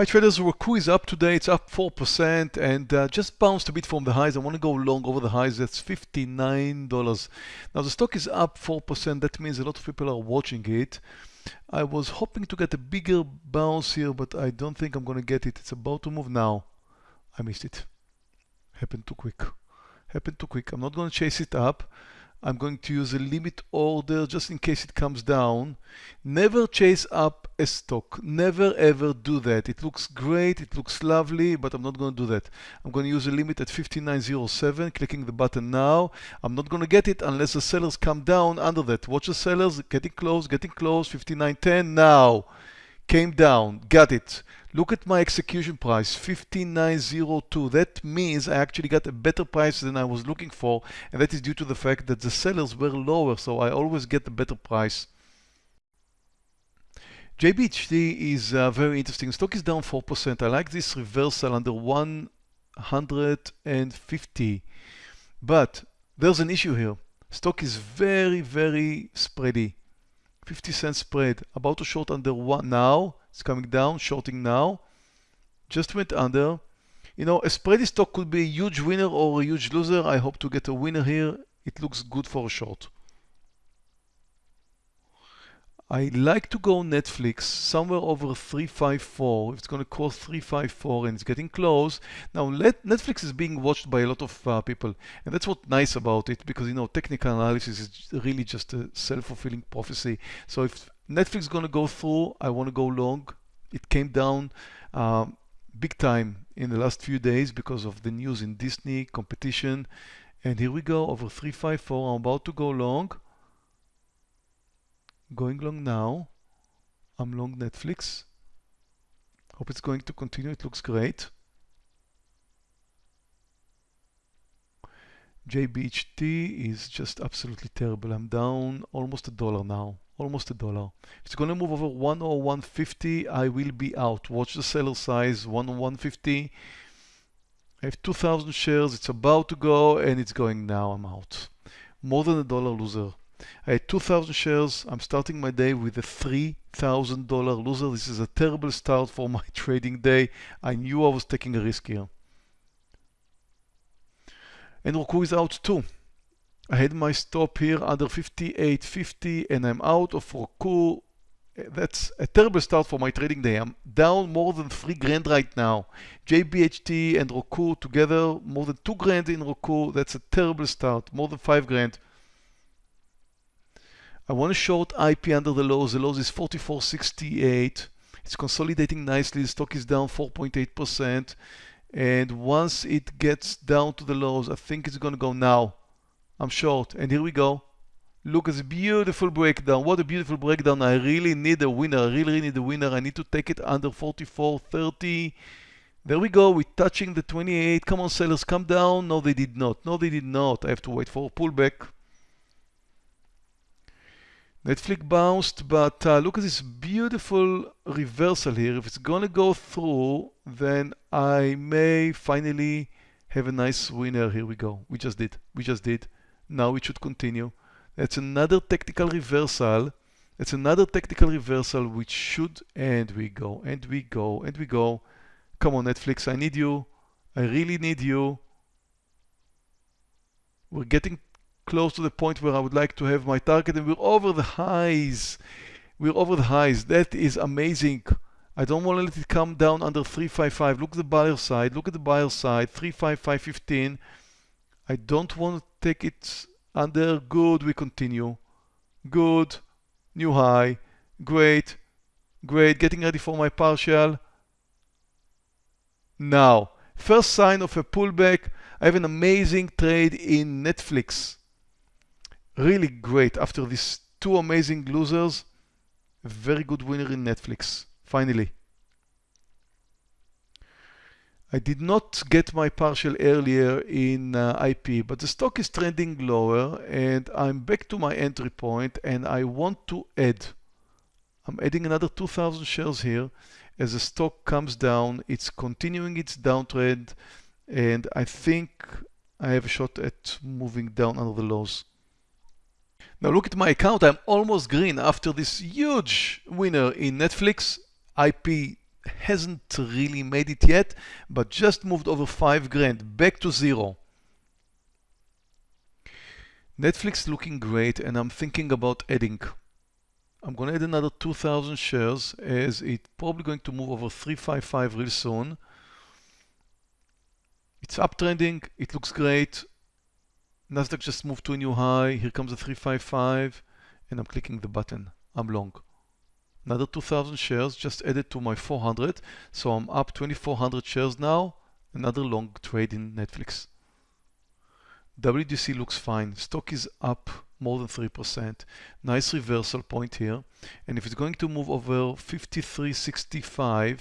Hi traders, Roku is up today. It's up 4% and uh, just bounced a bit from the highs. I want to go long over the highs. That's $59. Now the stock is up 4%. That means a lot of people are watching it. I was hoping to get a bigger bounce here, but I don't think I'm going to get it. It's about to move now. I missed it. Happened too quick. Happened too quick. I'm not going to chase it up. I'm going to use a limit order just in case it comes down. Never chase up a stock. Never ever do that. It looks great, it looks lovely, but I'm not going to do that. I'm going to use a limit at 5907, clicking the button now. I'm not going to get it unless the sellers come down under that. Watch the sellers, getting close, getting close, 5910 now. Came down, got it. Look at my execution price, 5902. That means I actually got a better price than I was looking for, and that is due to the fact that the sellers were lower, so I always get a better price. JBHT is uh, very interesting. Stock is down 4%. I like this reversal under 150. But there's an issue here. Stock is very, very spready. 50 cent spread. About to short under one now. It's coming down, shorting now. Just went under. You know, a spready stock could be a huge winner or a huge loser. I hope to get a winner here. It looks good for a short. I like to go Netflix somewhere over 354. It's going to cost 354 and it's getting close. Now Netflix is being watched by a lot of uh, people and that's what's nice about it because you know technical analysis is really just a self-fulfilling prophecy. So if Netflix is going to go through, I want to go long. It came down um, big time in the last few days because of the news in Disney competition. And here we go over 354. I'm about to go long going long now. I'm long Netflix. Hope it's going to continue. It looks great. JBHT is just absolutely terrible. I'm down almost a dollar now. Almost a dollar. If it's going to move over 1 or 150, I will be out. Watch the seller size 1 or 150. I have 2,000 shares. It's about to go and it's going now. I'm out. More than a dollar loser. I had 2,000 shares. I'm starting my day with a $3,000 loser. This is a terrible start for my trading day. I knew I was taking a risk here. And Roku is out too. I had my stop here under 58.50 and I'm out of Roku. Eh, that's a terrible start for my trading day. I'm down more than 3 grand right now. JBHT and Roku together, more than 2 grand in Roku. That's a terrible start, more than 5 grand. I want to short IP under the lows. The lows is 44.68. It's consolidating nicely. The stock is down 4.8%. And once it gets down to the lows, I think it's going to go now. I'm short. And here we go. Look at this beautiful breakdown. What a beautiful breakdown. I really need a winner. I really, really need a winner. I need to take it under 44.30. There we go. We're touching the 28. Come on, sellers. Come down. No, they did not. No, they did not. I have to wait for a pullback. Netflix bounced, but uh, look at this beautiful reversal here. If it's gonna go through, then I may finally have a nice winner. Here we go. We just did. We just did. Now it should continue. That's another technical reversal. It's another technical reversal which should, and we go, and we go, and we go. Come on, Netflix, I need you. I really need you. We're getting close to the point where I would like to have my target and we're over the highs. We're over the highs. That is amazing. I don't want to let it come down under 355. Look at the buyer side. Look at the buyer side. 35515. I don't want to take it under. Good. We continue. Good. New high. Great. Great. Getting ready for my partial. Now, first sign of a pullback. I have an amazing trade in Netflix really great. After these two amazing losers, very good winner in Netflix, finally. I did not get my partial earlier in uh, IP, but the stock is trending lower and I'm back to my entry point and I want to add. I'm adding another 2,000 shares here. As the stock comes down, it's continuing its downtrend and I think I have a shot at moving down under the lows. Now look at my account, I'm almost green after this huge winner in Netflix. IP hasn't really made it yet, but just moved over five grand, back to zero. Netflix looking great and I'm thinking about adding. I'm going to add another 2,000 shares as it's probably going to move over 355 real soon. It's uptrending, it looks great. Nasdaq just moved to a new high. Here comes the 355 and I'm clicking the button. I'm long. Another 2,000 shares just added to my 400. So I'm up 2,400 shares now. Another long trade in Netflix. WDC looks fine. Stock is up more than 3%. Nice reversal point here. And if it's going to move over 53.65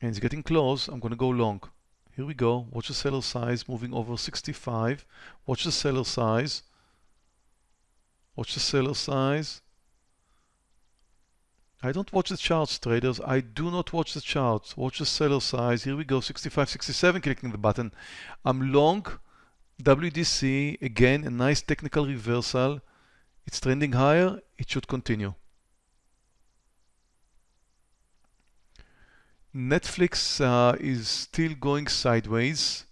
and it's getting close, I'm going to go long. Here we go. Watch the seller size moving over 65. Watch the seller size. Watch the seller size. I don't watch the charts, traders. I do not watch the charts. Watch the seller size. Here we go, 65, 67, clicking the button. I'm long. WDC, again, a nice technical reversal. It's trending higher. It should continue. Netflix uh, is still going sideways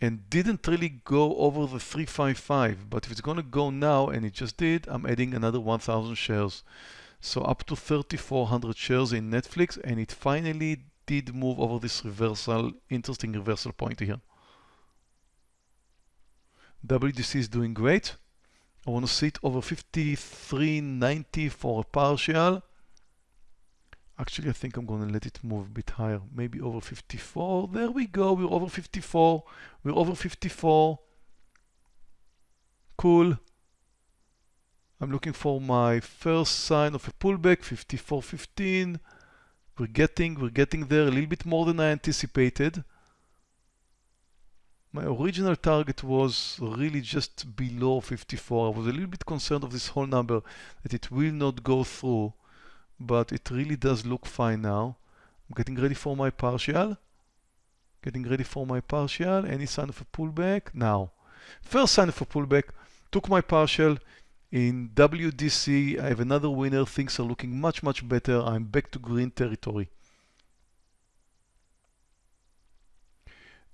and didn't really go over the 355 but if it's going to go now and it just did I'm adding another 1000 shares. So up to 3400 shares in Netflix and it finally did move over this reversal interesting reversal point here. WDC is doing great. I want to see it over 53.90 for a partial Actually, I think I'm going to let it move a bit higher, maybe over 54. There we go, we're over 54. We're over 54. Cool. I'm looking for my first sign of a pullback, 54.15. We're getting, we're getting there a little bit more than I anticipated. My original target was really just below 54. I was a little bit concerned of this whole number, that it will not go through but it really does look fine now. I'm getting ready for my partial. Getting ready for my partial. Any sign of a pullback? Now. First sign of a pullback. Took my partial. In WDC, I have another winner. Things are looking much, much better. I'm back to green territory.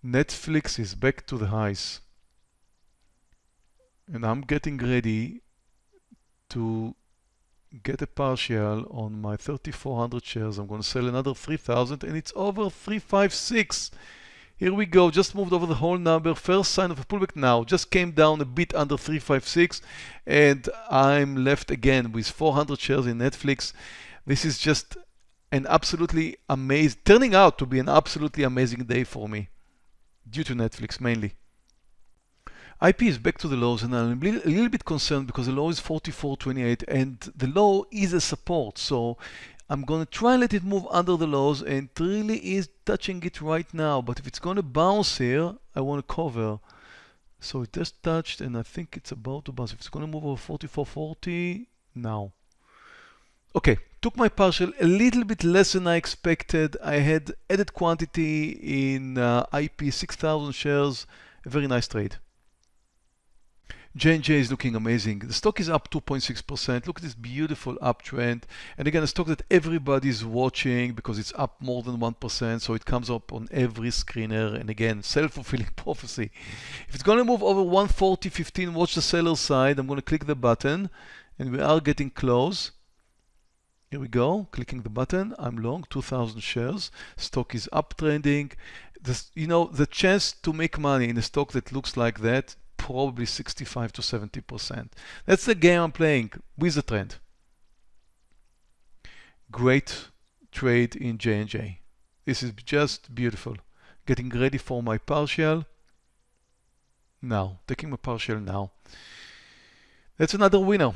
Netflix is back to the highs. And I'm getting ready to get a partial on my 3400 shares. I'm going to sell another 3000 and it's over 356. Here we go, just moved over the whole number. First sign of a pullback now, just came down a bit under 356 and I'm left again with 400 shares in Netflix. This is just an absolutely amazing, turning out to be an absolutely amazing day for me due to Netflix mainly. IP is back to the lows and I'm a little bit concerned because the low is 44.28 and the low is a support. So I'm going to try and let it move under the lows and it really is touching it right now. But if it's going to bounce here, I want to cover. So it just touched and I think it's about to bounce. If it's going to move over 44.40 now. Okay, took my partial a little bit less than I expected. I had added quantity in uh, IP 6,000 shares. A very nice trade. J&J is looking amazing. The stock is up 2.6%. Look at this beautiful uptrend. And again, a stock that everybody's watching because it's up more than 1%. So it comes up on every screener. And again, self-fulfilling prophecy. If it's going to move over 140.15, watch the seller side. I'm going to click the button and we are getting close. Here we go, clicking the button. I'm long, 2,000 shares. Stock is uptrending. This, you know, the chance to make money in a stock that looks like that probably 65 to 70%. That's the game I'm playing with the trend. Great trade in J&J. This is just beautiful. Getting ready for my partial. Now, taking my partial now. That's another winner.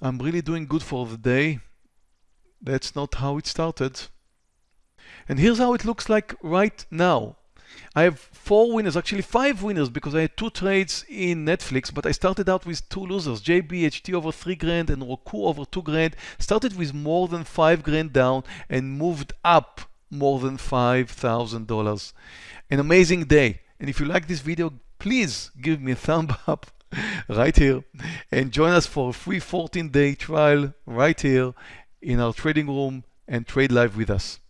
I'm really doing good for the day. That's not how it started. And here's how it looks like right now. I have four winners, actually five winners, because I had two trades in Netflix, but I started out with two losers, JBHT over three grand and Roku over two grand. Started with more than five grand down and moved up more than $5,000. An amazing day. And if you like this video, please give me a thumb up right here and join us for a free 14-day trial right here in our trading room and trade live with us.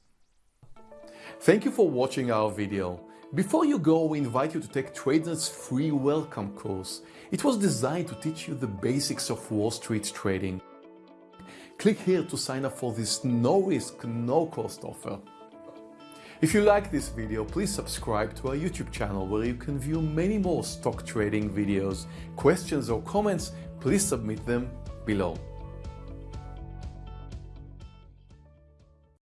Thank you for watching our video. Before you go, we invite you to take TradeNet's free welcome course. It was designed to teach you the basics of Wall Street trading. Click here to sign up for this no risk, no cost offer. If you like this video, please subscribe to our YouTube channel where you can view many more stock trading videos. Questions or comments, please submit them below.